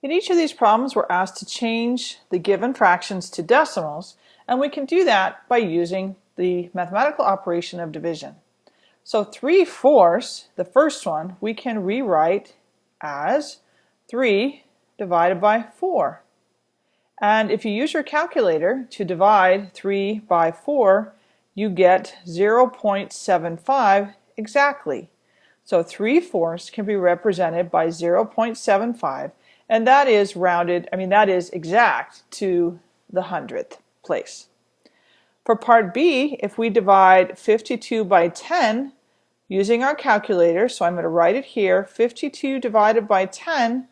In each of these problems, we're asked to change the given fractions to decimals, and we can do that by using the mathematical operation of division. So 3 fourths, the first one, we can rewrite as 3 divided by 4. And if you use your calculator to divide 3 by 4, you get 0.75 exactly. So 3 fourths can be represented by 0.75 and that is rounded, I mean that is exact to the hundredth place. For part B, if we divide 52 by 10 using our calculator, so I'm going to write it here, 52 divided by 10,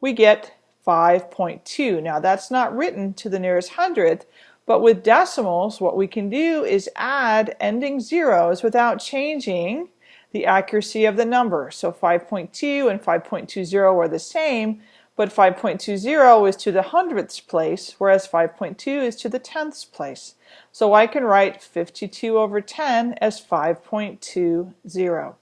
we get 5.2. Now that's not written to the nearest hundredth, but with decimals, what we can do is add ending zeros without changing the accuracy of the number. So 5.2 and 5.20 are the same, but 5.20 is to the hundredths place, whereas 5.2 is to the tenths place. So I can write 52 over 10 as 5.20.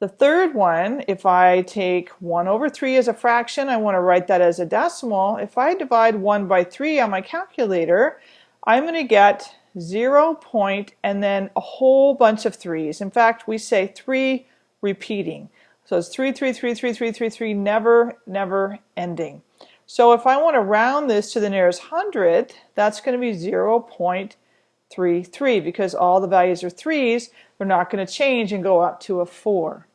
The third one, if I take 1 over 3 as a fraction, I want to write that as a decimal. If I divide 1 by 3 on my calculator, I'm going to get 0 point and then a whole bunch of 3's. In fact, we say 3 repeating. So it's 3, 3, 3, 3, 3, 3, 3, never, never ending. So if I want to round this to the nearest hundredth, that's going to be 0 0.33 because all the values are 3's. They're not going to change and go up to a 4.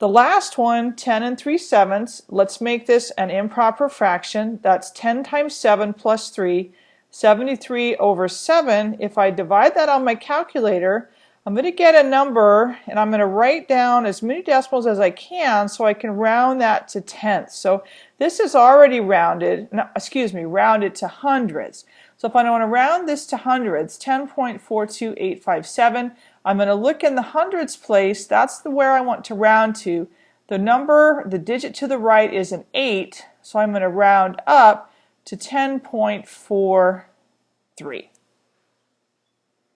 The last one, 10 and 3 sevenths, let's make this an improper fraction. That's 10 times 7 plus 3, 73 over 7. If I divide that on my calculator, I'm going to get a number and I'm going to write down as many decimals as I can so I can round that to tenths. So this is already rounded, no, excuse me, rounded to hundreds. So if I want to round this to hundreds, 10.42857, I'm going to look in the hundreds place. That's the where I want to round to. The number, the digit to the right is an 8, so I'm going to round up to 10.43.